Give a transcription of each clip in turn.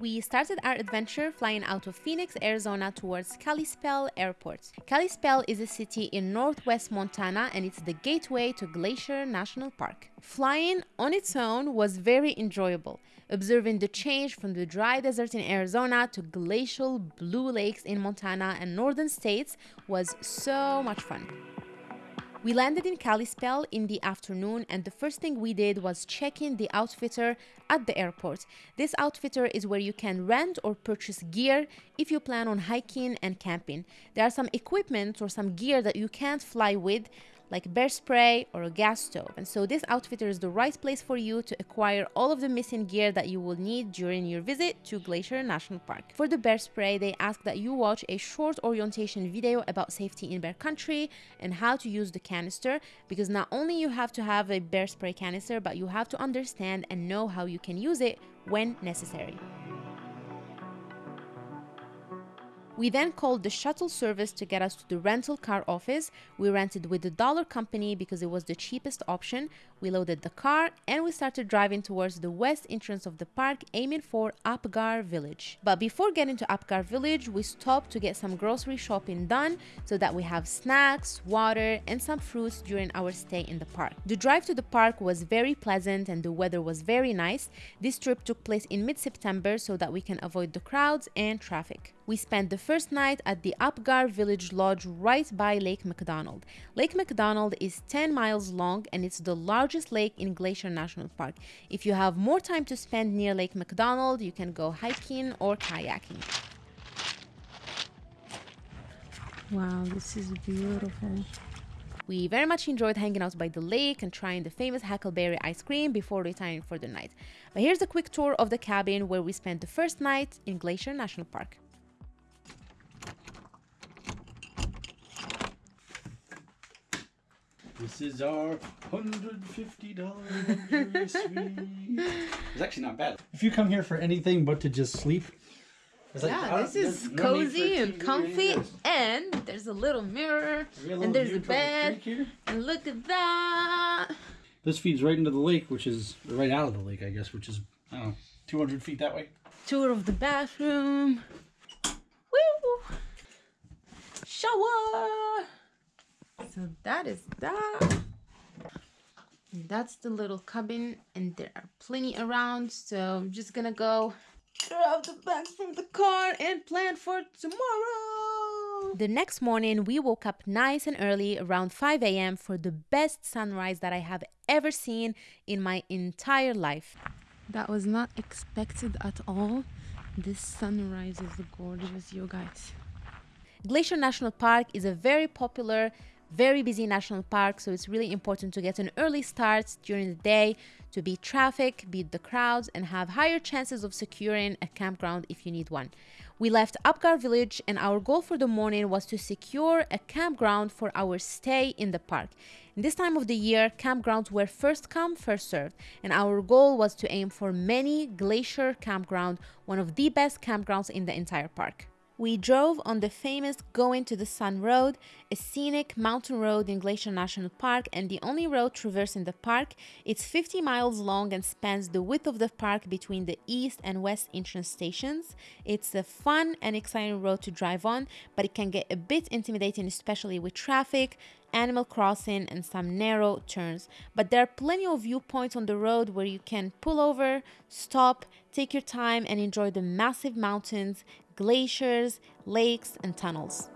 We started our adventure flying out of Phoenix, Arizona towards Kalispell Airport. Kalispell is a city in northwest Montana and it's the gateway to Glacier National Park. Flying on its own was very enjoyable, observing the change from the dry desert in Arizona to glacial blue lakes in Montana and northern states was so much fun. We landed in Kalispell in the afternoon, and the first thing we did was check in the outfitter at the airport. This outfitter is where you can rent or purchase gear if you plan on hiking and camping. There are some equipment or some gear that you can't fly with, like bear spray or a gas stove. And so this outfitter is the right place for you to acquire all of the missing gear that you will need during your visit to Glacier National Park. For the bear spray, they ask that you watch a short orientation video about safety in bear country and how to use the canister because not only you have to have a bear spray canister, but you have to understand and know how you can use it when necessary. We then called the shuttle service to get us to the rental car office. We rented with the Dollar Company because it was the cheapest option. We loaded the car and we started driving towards the west entrance of the park, aiming for Apgar Village. But before getting to Apgar Village, we stopped to get some grocery shopping done so that we have snacks, water, and some fruits during our stay in the park. The drive to the park was very pleasant and the weather was very nice. This trip took place in mid September so that we can avoid the crowds and traffic. We spent the first night at the Apgar Village Lodge right by Lake McDonald. Lake McDonald is 10 miles long and it's the largest lake in Glacier National Park. If you have more time to spend near Lake McDonald, you can go hiking or kayaking. Wow, this is beautiful. We very much enjoyed hanging out by the lake and trying the famous Huckleberry ice cream before retiring for the night. But here's a quick tour of the cabin where we spent the first night in Glacier National Park. This is our $150 luxury suite. It's actually not bad. If you come here for anything but to just sleep, it's Yeah, I this is no cozy and comfy, and there's a little mirror, a little and there's a towards the bed, and look at that. This feeds right into the lake, which is right out of the lake, I guess, which is, I don't know, 200 feet that way. Tour of the bathroom. Woo! Shower. So that is that. That's the little cabin, and there are plenty around. So I'm just gonna go grab the bags from the car and plan for tomorrow. The next morning, we woke up nice and early around 5 a.m. for the best sunrise that I have ever seen in my entire life. That was not expected at all. This sunrise is gorgeous, you guys. Glacier National Park is a very popular, very busy national park, so it's really important to get an early start during the day to beat traffic, beat the crowds, and have higher chances of securing a campground if you need one. We left Apgar Village, and our goal for the morning was to secure a campground for our stay in the park. In this time of the year, campgrounds were first come, first served, and our goal was to aim for many Glacier Campground, one of the best campgrounds in the entire park. We drove on the famous Going to the Sun Road, a scenic mountain road in Glacier National Park and the only road traversing the park. It's 50 miles long and spans the width of the park between the east and west entrance stations. It's a fun and exciting road to drive on, but it can get a bit intimidating, especially with traffic, Animal Crossing, and some narrow turns. But there are plenty of viewpoints on the road where you can pull over, stop, take your time, and enjoy the massive mountains, glaciers, lakes, and tunnels.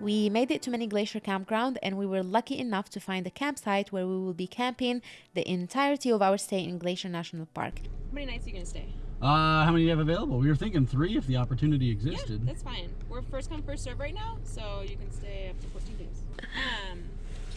We made it to Many Glacier Campground and we were lucky enough to find a campsite where we will be camping the entirety of our stay in Glacier National Park. How many nights are you gonna stay? Uh, how many do you have available? We were thinking three if the opportunity existed. Yeah, existed. that's fine. We're first come first serve right now, so you can stay up to 14 days. Um,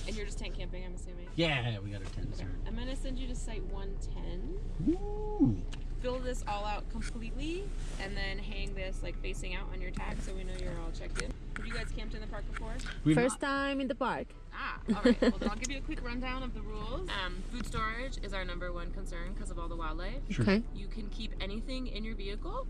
and you're just tent camping, I'm assuming. Yeah, we got our tents. Okay. I'm gonna send you to site 110. Ooh. Fill this all out completely, and then hang this like facing out on your tag, so we know you're all checked in. Have you guys camped in the park before? We've First time in the park. Ah, all right. well, I'll give you a quick rundown of the rules. Um, food storage is our number one concern because of all the wildlife. Sure. Okay. You can keep anything in your vehicle.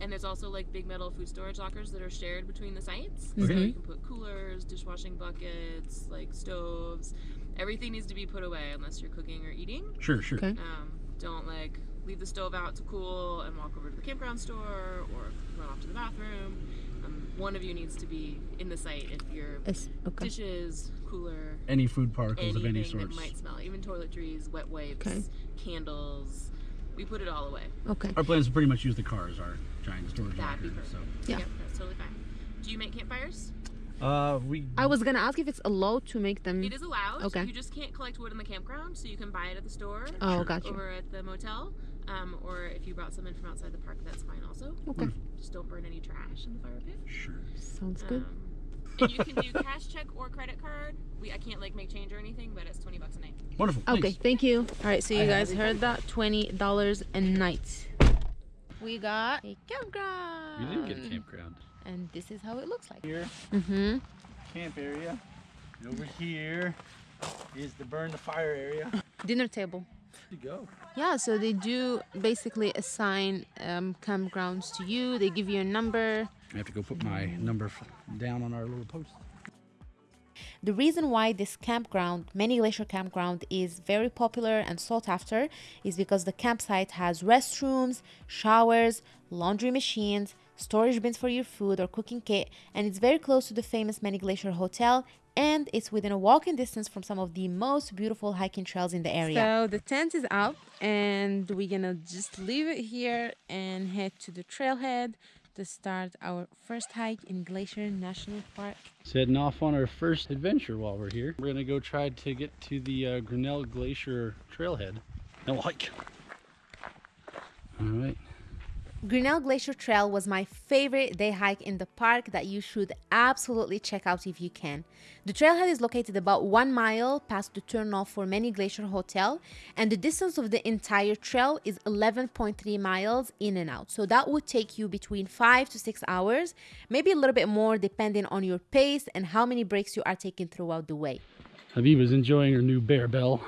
And there's also like big metal food storage lockers that are shared between the sites. So you can put coolers, dishwashing buckets, like stoves. Everything needs to be put away unless you're cooking or eating. Sure, sure. Okay. Um, don't like leave the stove out to cool and walk over to the campground store or run off to the bathroom. Um, one of you needs to be in the site if your It's, okay. dishes, cooler, Any food particles of any anything that might smell, even toiletries, wet wipes, Okay. candles. We put it all away. Okay. Our plan is to pretty much use the car as our giant storage That'd be locker. So, Yeah. Yep, that's totally fine. Do you make campfires? uh, we I was gonna ask if it's allowed to make them. It is allowed. Okay. You just can't collect wood in the campground, so you can buy it at the store. Oh, gotcha. Over at the motel. Um, or if you brought some in from outside the park, that's fine also. Okay. Just don't burn any trash in the fire pit. sure. Sounds good. Um, and you can do cash check or credit card. We I can't like make change or anything, but it's twenty bucks a night. Wonderful. Okay, Thanks. thank you. All right, so you I guys heard that twenty dollars a night. We got a campground. We did get a campground. and this is how it looks like. Here, Mm-hmm. camp area. And over here is the burn the fire area. Dinner table. To go. Yeah, so they do basically assign um, campgrounds to you. They give you a number. I have to go put my number down on our little post. The reason why this campground, Many Glacier Campground, is very popular and sought after is because the campsite has restrooms, showers, laundry machines, storage bins for your food or cooking kit, and it's very close to the famous Many Glacier Hotel. And it's within a walking distance from some of the most beautiful hiking trails in the area. So the tent is up, and we're gonna just leave it here and head to the trailhead to start our first hike in Glacier National Park. Setting off on our first adventure while we're here. We're gonna go try to get to the uh, Grinnell Glacier trailhead. And we'll hike. All right. Grinnell Glacier Trail was my favorite day hike in the park that you should absolutely check out if you can. The trailhead is located about one mile past the turnoff for Many Glacier Hotel, and the distance of the entire trail is 11.3 miles in and out. So that would take you between five to six hours, maybe a little bit more depending on your pace and how many breaks you are taking throughout the way. Habiba's enjoying her new bear bell.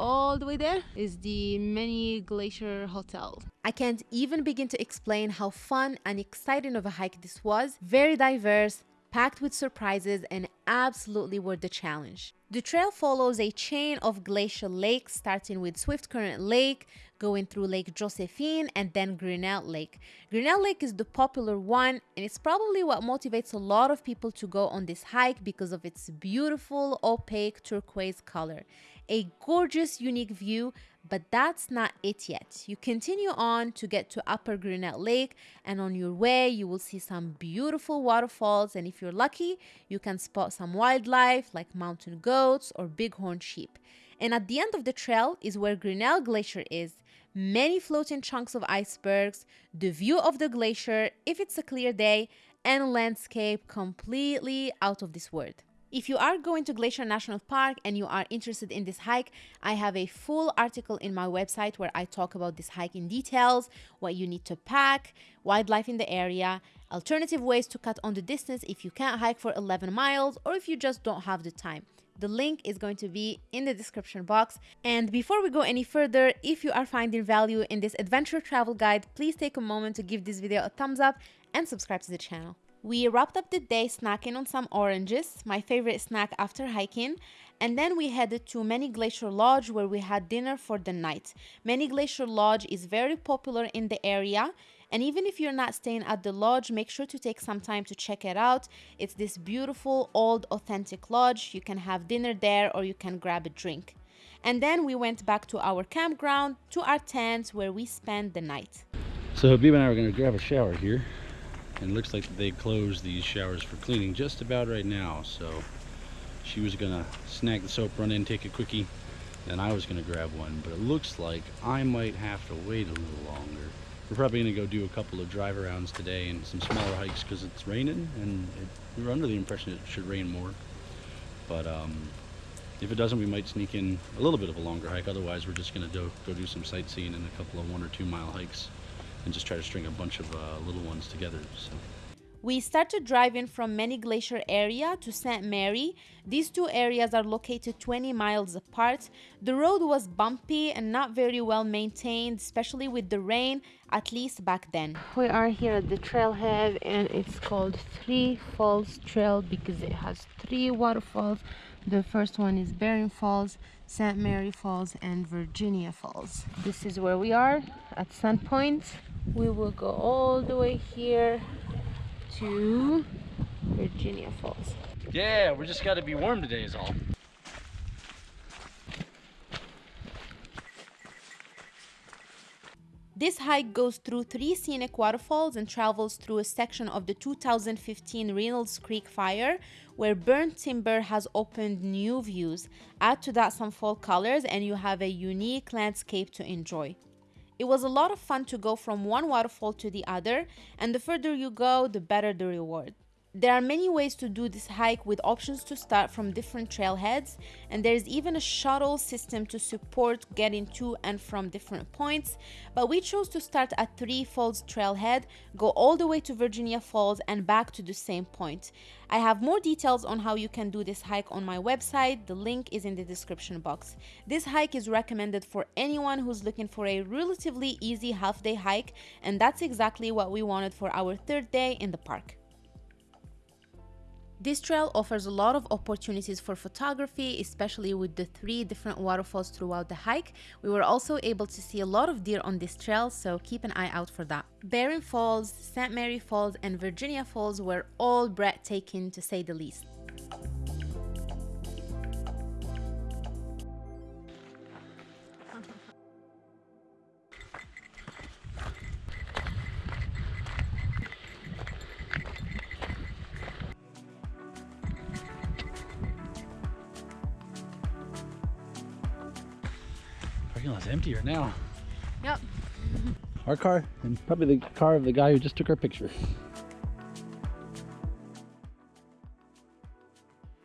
All the way there is the Many Glacier Hotel. I can't even begin to explain how fun and exciting of a hike this was. Very diverse, packed with surprises, and absolutely worth the challenge. The trail follows a chain of glacial lakes, starting with Swift Current Lake, going through Lake Josephine, and then Grinnell Lake. Grinnell Lake is the popular one, and it's probably what motivates a lot of people to go on this hike because of its beautiful opaque turquoise color. A gorgeous, unique view, but that's not it yet. You continue on to get to Upper Grinnell Lake, and on your way, you will see some beautiful waterfalls. And if you're lucky, you can spot some wildlife like mountain goats or bighorn sheep. And at the end of the trail is where Grinnell Glacier is. Many floating chunks of icebergs, the view of the glacier if it's a clear day, and landscape completely out of this world. If you are going to Glacier National Park and you are interested in this hike, I have a full article in my website where I talk about this hike in details, what you need to pack, wildlife in the area, alternative ways to cut on the distance if you can't hike for 11 miles or if you just don't have the time. The link is going to be in the description box. And before we go any further, if you are finding value in this adventure travel guide, please take a moment to give this video a thumbs up and subscribe to the channel. We wrapped up the day snacking on some oranges, my favorite snack after hiking, and then we headed to Many Glacier Lodge where we had dinner for the night. Many Glacier Lodge is very popular in the area, and even if you're not staying at the lodge, make sure to take some time to check it out. It's this beautiful, old, authentic lodge. You can have dinner there or you can grab a drink. And then we went back to our campground, to our tents where we spent the night. So Habiba and I are going to grab a shower here. And it looks like they closed these showers for cleaning just about right now. So she was to snag the soap, run in, take a quickie. And I was to grab one. But it looks like I might have to wait a little longer. We're probably to go do a couple of drive arounds today and some smaller hikes because it's raining. And it, we were under the impression it should rain more. But um, if it doesn't, we might sneak in a little bit of a longer hike. Otherwise, we're just going to do, go do some sightseeing and a couple of one or two mile hikes and just try to string a bunch of uh, little ones together. So. We started driving from Many Glacier area to St. Mary. These two areas are located 20 miles apart. The road was bumpy and not very well maintained, especially with the rain, at least back then. We are here at the trailhead and it's called Three Falls Trail because it has three waterfalls. The first one is Baring Falls, St. Mary Falls, and Virginia Falls. This is where we are at Sun Point. We will go all the way here to Virginia Falls. Yeah, we just got to be warm today is all. This hike goes through three scenic waterfalls and travels through a section of the 2015 Reynolds Creek fire where burnt timber has opened new views. Add to that some fall colors and you have a unique landscape to enjoy. It was a lot of fun to go from one waterfall to the other, and the further you go, the better the reward. There are many ways to do this hike with options to start from different trailheads, and there is even a shuttle system to support getting to and from different points. But we chose to start at Three Falls Trailhead, go all the way to Virginia Falls, and back to the same point. I have more details on how you can do this hike on my website, the link is in the description box. This hike is recommended for anyone who's looking for a relatively easy half day hike, and that's exactly what we wanted for our third day in the park. This trail offers a lot of opportunities for photography, especially with the three different waterfalls throughout the hike. We were also able to see a lot of deer on this trail, so keep an eye out for that. Baring Falls, St. Mary Falls, and Virginia Falls were all breathtaking to say the least. Parking lot's emptier now. Yep. Our car and probably the car of the guy who just took our picture.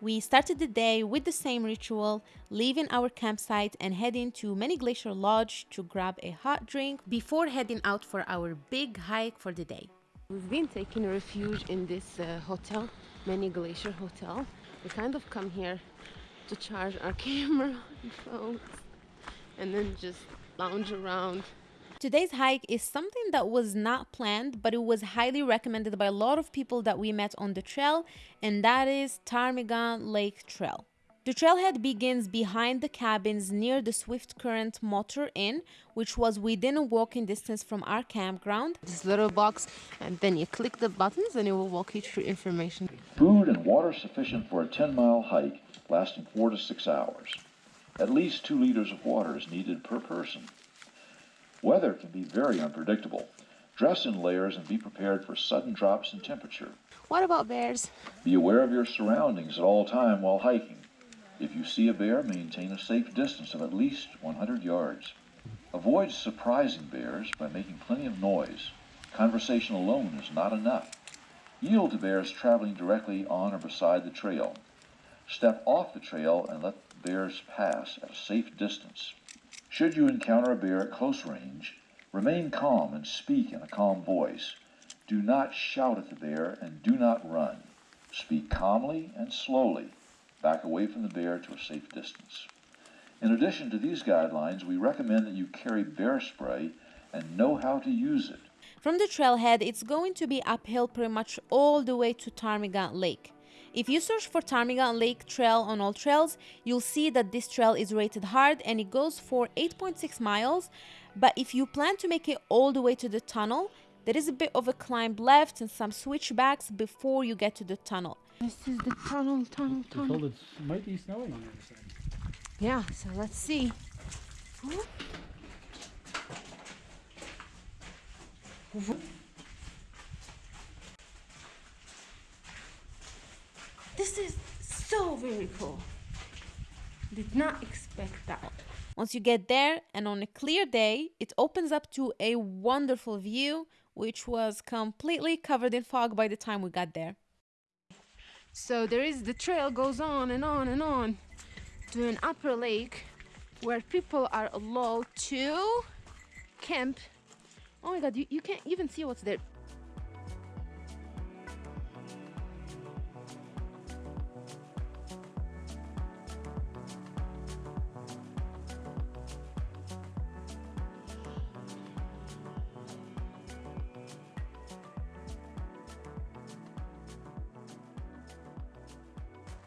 We started the day with the same ritual, leaving our campsite and heading to Many Glacier Lodge to grab a hot drink before heading out for our big hike for the day. We've been taking refuge in this uh, hotel, Many Glacier Hotel. We kind of come here to charge our camera and phones and then just lounge around. Today's hike is something that was not planned, but it was highly recommended by a lot of people that we met on the trail, and that is Ptarmigan Lake Trail. The trailhead begins behind the cabins near the Swift Current Motor Inn, which was within a walking distance from our campground. This little box, and then you click the buttons and it will walk you through information. Food and water sufficient for a 10 mile hike lasting 4 to 6 hours. At least 2 liters of water is needed per person. Weather can be very unpredictable. Dress in layers and be prepared for sudden drops in temperature. What about bears? Be aware of your surroundings at all time while hiking. If you see a bear, maintain a safe distance of at least 100 yards. Avoid surprising bears by making plenty of noise. Conversation alone is not enough. Yield to bears traveling directly on or beside the trail. Step off the trail and let bears pass at a safe distance. Should you encounter a bear at close range, remain calm and speak in a calm voice. Do not shout at the bear and do not run. Speak calmly and slowly. Back away from the bear to a safe distance. In addition to these guidelines, we recommend that you carry bear spray and know how to use it. From the trailhead, it's going to be uphill pretty much all the way to Ptarmigan Lake. If you search for Ptarmigan Lake Trail on AllTrails, you'll see that this trail is rated hard and it goes for 8.6 miles. But if you plan to make it all the way to the tunnel, there is a bit of a climb left and some switchbacks before you get to the tunnel. This is the tunnel, tunnel, tunnel. it might be snowing on the other side. Yeah, so let's see. This is so very cool. Did not expect that. Once you get there and on a clear day, it opens up to a wonderful view, which was completely covered in fog by the time we got there. So there is the trail goes on and on and on to an upper lake where people are allowed to camp. Oh my god, you, you can't even see what's there.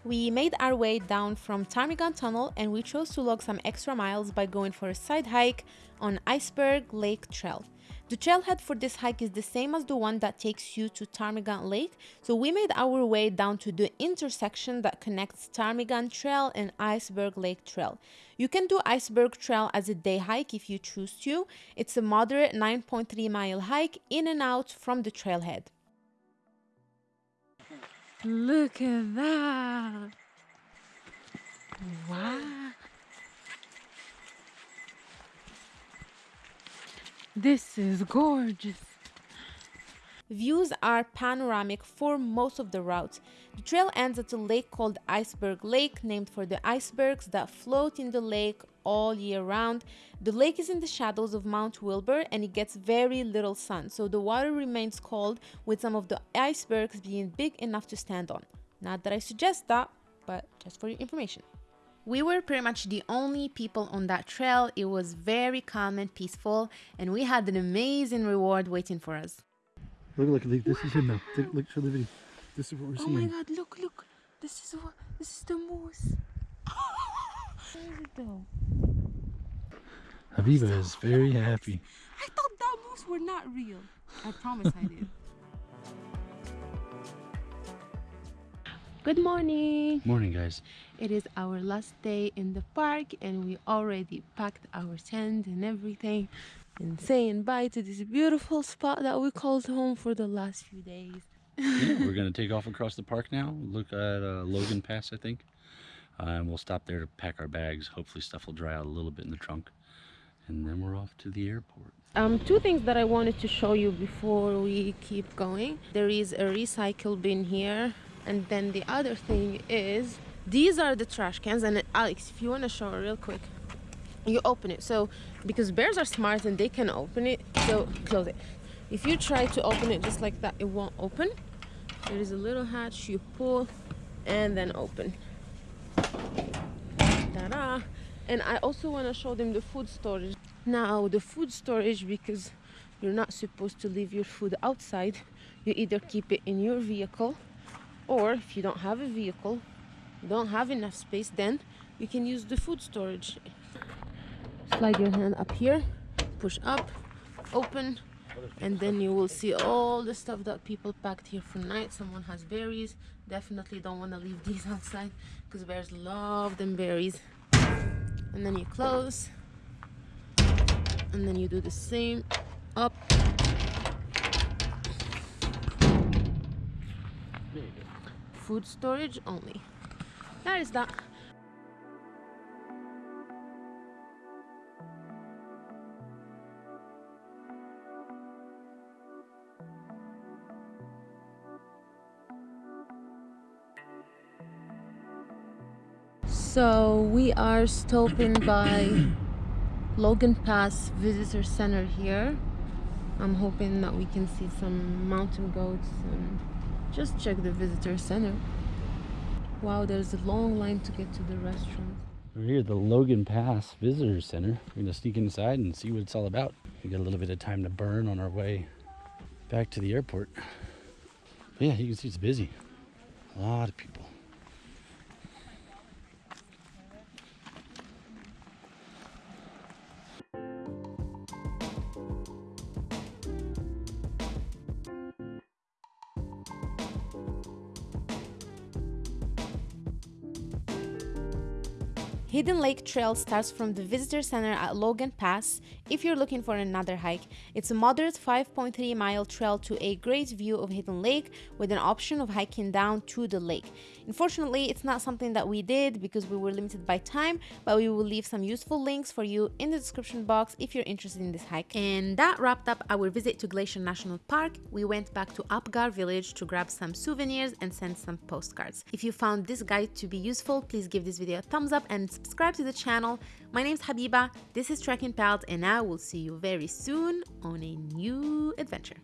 We made our way down from Ptarmigan Tunnel and we chose to log some extra miles by going for a side hike on Iceberg Lake Trail. The trailhead for this hike is the same as the one that takes you to Ptarmigan Lake, so we made our way down to the intersection that connects Ptarmigan Trail and Iceberg Lake Trail. You can do Iceberg Trail as a day hike if you choose to. It's a moderate 9.3 mile hike in and out from the trailhead. Look at that. Wow. This is gorgeous. Views are panoramic for most of the route. The trail ends at a lake called Iceberg Lake, named for the icebergs that float in the lake all year round. The lake is in the shadows of Mount Wilbur and it gets very little sun, so the water remains cold with some of the icebergs being big enough to stand on. Not that I suggest that, but just for your information. We were pretty much the only people on that trail. It was very calm and peaceful, and we had an amazing reward waiting for us. Look, look, look this is him now. Take, look, show the video. This is what we're Oh my god, look, look. This is what this is the moose. Where is it though? Habiba is very happy. I thought that moose were not real. I promise I did. Good morning. Morning, guys. It is our last day in the park and we already packed our tent and everything and saying bye to this beautiful spot that we called home for the last few days. yeah, we're gonna take off across the park now. Look at uh, Logan Pass, I think, uh, and we'll stop there to pack our bags. Hopefully, stuff will dry out a little bit in the trunk, and then we're off to the airport. Um, two things that I wanted to show you before we keep going. There is a recycle bin here, and then the other thing is these are the trash cans. And Alex, if you want to show real quick, you open it. So because bears are smart and they can open it, so close it. If you try to open it just like that, it won't open. There is a little hatch you pull and then open. And I also want to show them the food storage. Now, the food storage, because you're not supposed to leave your food outside, you either keep it in your vehicle, or if you don't have a vehicle, don't have enough space, then you can use the food storage. Slide your hand up here, push up, open, and then you will see all the stuff that people packed here for night. Someone has berries. Definitely don't want to leave these outside because bears love them berries. And then you close, and then you do the same up. Food storage only. That is that. So we are stopping by Logan Pass Visitor Center here. I'm hoping that we can see some mountain goats and just check the visitor center. Wow, there's a long line to get to the restaurant. We're here at the Logan Pass Visitor Center. We're gonna sneak inside and see what it's all about. We got a little bit of time to burn on our way back to the airport. But yeah, you can see it's busy. A lot of people. Lake Trail starts from the visitor center at Logan Pass if you're looking for another hike. It's a moderate 5.3 mile trail to a great view of Hidden Lake with an option of hiking down to the lake. Unfortunately, it's not something that we did because we were limited by time, but we will leave some useful links for you in the description box if you're interested in this hike. And that wrapped up our visit to Glacier National Park. We went back to Apgar Village to grab some souvenirs and send some postcards. If you found this guide to be useful, please give this video a thumbs up and subscribe to the channel. My name is Habiba, this is Trekking Pals, and I will see you very soon on a new adventure.